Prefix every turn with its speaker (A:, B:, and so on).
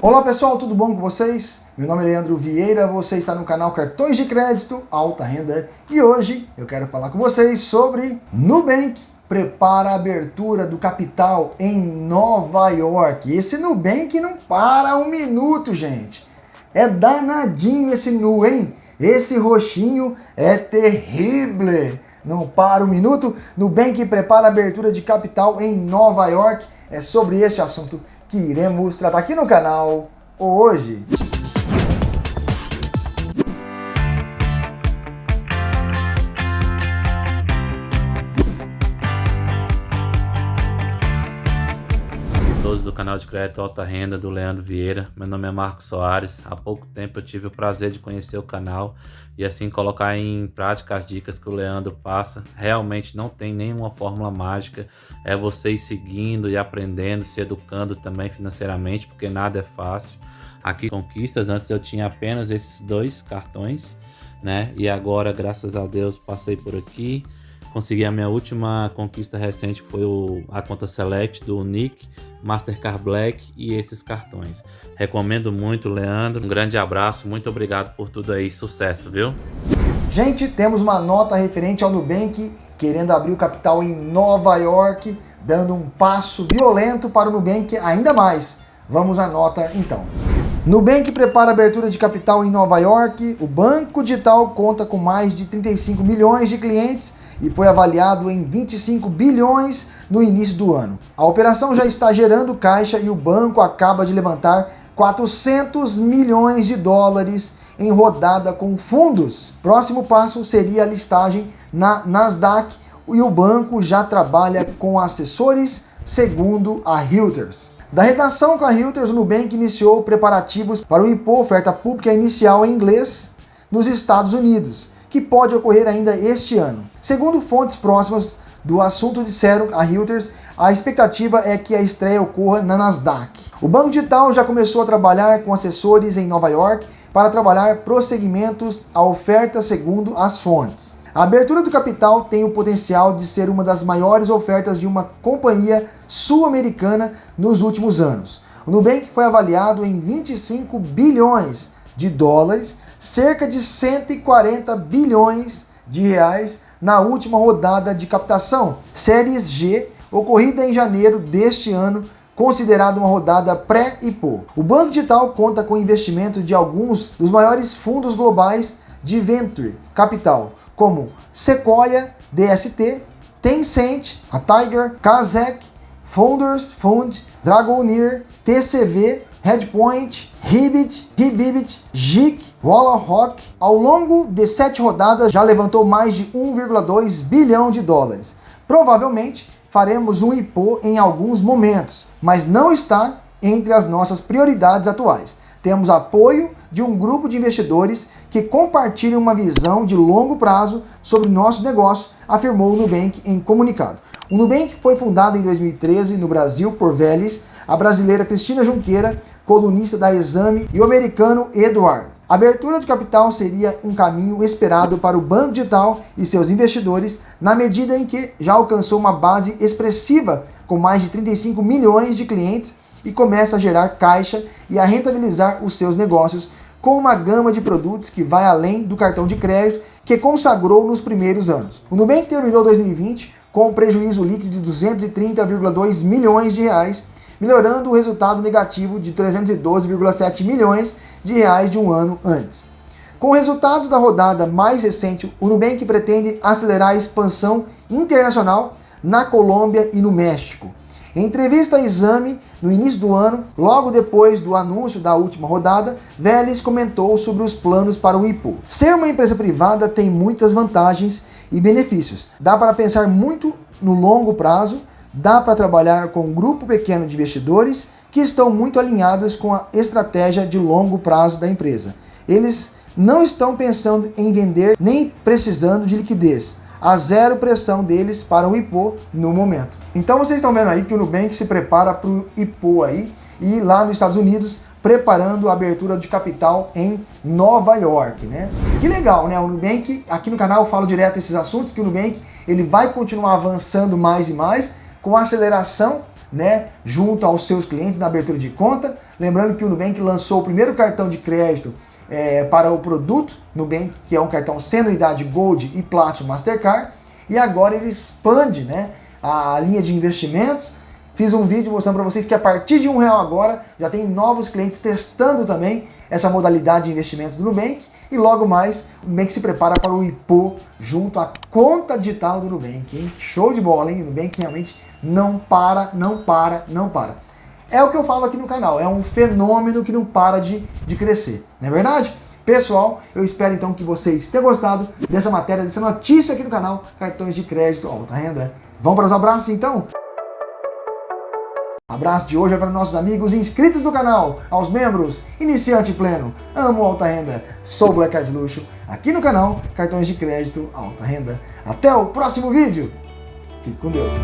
A: Olá pessoal, tudo bom com vocês? Meu nome é Leandro Vieira, você está no canal Cartões de Crédito Alta Renda e hoje eu quero falar com vocês sobre Nubank prepara a abertura do capital em Nova York. Esse Nubank não para um minuto, gente. É danadinho esse Nu, hein? Esse roxinho é terrível. Não para um minuto. Nubank prepara a abertura de capital em Nova York. É sobre este assunto que iremos tratar aqui no canal hoje.
B: Do canal de crédito Alta Renda do Leandro Vieira. Meu nome é Marcos Soares. Há pouco tempo eu tive o prazer de conhecer o canal e assim colocar em prática as dicas que o Leandro passa. Realmente não tem nenhuma fórmula mágica. É você ir seguindo e aprendendo, se educando também financeiramente, porque nada é fácil. Aqui conquistas, antes eu tinha apenas esses dois cartões, né? E agora, graças a Deus, passei por aqui Consegui a minha última conquista recente foi o, a conta Select do Nick, Mastercard Black e esses cartões. Recomendo muito, Leandro. Um grande abraço, muito obrigado por tudo aí, sucesso, viu?
A: Gente, temos uma nota referente ao Nubank querendo abrir o capital em Nova York, dando um passo violento para o Nubank ainda mais. Vamos à nota então. Nubank prepara abertura de capital em Nova York. O banco digital conta com mais de 35 milhões de clientes e foi avaliado em 25 bilhões no início do ano. A operação já está gerando caixa e o banco acaba de levantar 400 milhões de dólares em rodada com fundos. Próximo passo seria a listagem na Nasdaq e o banco já trabalha com assessores, segundo a Reuters. Da redação com a Reuters, o Nubank iniciou preparativos para o IPO, oferta pública inicial em inglês, nos Estados Unidos que pode ocorrer ainda este ano. Segundo fontes próximas do assunto disseram a Reuters, a expectativa é que a estreia ocorra na Nasdaq. O Banco Digital já começou a trabalhar com assessores em Nova York para trabalhar prosseguimentos à oferta segundo as fontes. A abertura do capital tem o potencial de ser uma das maiores ofertas de uma companhia sul-americana nos últimos anos. O Nubank foi avaliado em 25 bilhões de dólares, cerca de 140 bilhões de reais na última rodada de captação, Séries G, ocorrida em janeiro deste ano, considerada uma rodada pré-IPO. O Banco Digital conta com investimento de alguns dos maiores fundos globais de Venture Capital, como Sequoia, DST, Tencent, a Tiger, Kazek, Founders Fund, Dragoneer, TCV Headpoint, Hibbit, Hibibit, Jik, Rock, ao longo de sete rodadas já levantou mais de 1,2 bilhão de dólares. Provavelmente faremos um IPO em alguns momentos, mas não está entre as nossas prioridades atuais. Temos apoio de um grupo de investidores que compartilham uma visão de longo prazo sobre nosso negócio, afirmou o Nubank em comunicado. O Nubank foi fundado em 2013 no Brasil por Vélez, a brasileira Cristina Junqueira, colunista da Exame, e o americano Edward. A abertura de capital seria um caminho esperado para o Banco Digital e seus investidores, na medida em que já alcançou uma base expressiva com mais de 35 milhões de clientes e começa a gerar caixa e a rentabilizar os seus negócios com uma gama de produtos que vai além do cartão de crédito que consagrou nos primeiros anos. O Nubank terminou 2020 com um prejuízo líquido de 230,2 milhões de reais melhorando o resultado negativo de 312,7 milhões de reais de um ano antes. Com o resultado da rodada mais recente, o Nubank pretende acelerar a expansão internacional na Colômbia e no México. Em entrevista a Exame, no início do ano, logo depois do anúncio da última rodada, Vélez comentou sobre os planos para o IPO. Ser uma empresa privada tem muitas vantagens e benefícios. Dá para pensar muito no longo prazo, dá para trabalhar com um grupo pequeno de investidores que estão muito alinhados com a estratégia de longo prazo da empresa. Eles não estão pensando em vender nem precisando de liquidez. Há zero pressão deles para o IPO no momento. Então vocês estão vendo aí que o Nubank se prepara para o IPO aí e lá nos Estados Unidos preparando a abertura de capital em Nova York, né? Que legal, né? O Nubank, aqui no canal eu falo direto esses assuntos, que o Nubank ele vai continuar avançando mais e mais com aceleração né, junto aos seus clientes na abertura de conta. Lembrando que o Nubank lançou o primeiro cartão de crédito é, para o produto Nubank, que é um cartão sem anuidade Gold e Platinum Mastercard. E agora ele expande né, a linha de investimentos. Fiz um vídeo mostrando para vocês que a partir de um real agora já tem novos clientes testando também essa modalidade de investimentos do Nubank. E logo mais, o Nubank se prepara para o IPO junto à conta digital do Nubank. Hein? Show de bola, hein? O Nubank realmente não para, não para, não para. É o que eu falo aqui no canal, é um fenômeno que não para de, de crescer, não é verdade? Pessoal, eu espero então que vocês tenham gostado dessa matéria, dessa notícia aqui no canal, cartões de crédito, alta renda. Vamos para os abraços então? Abraço de hoje é para nossos amigos inscritos do canal, aos membros, iniciante pleno, amo alta renda, sou Black Card Luxo, aqui no canal, cartões de crédito, alta renda. Até o próximo vídeo, fique com Deus.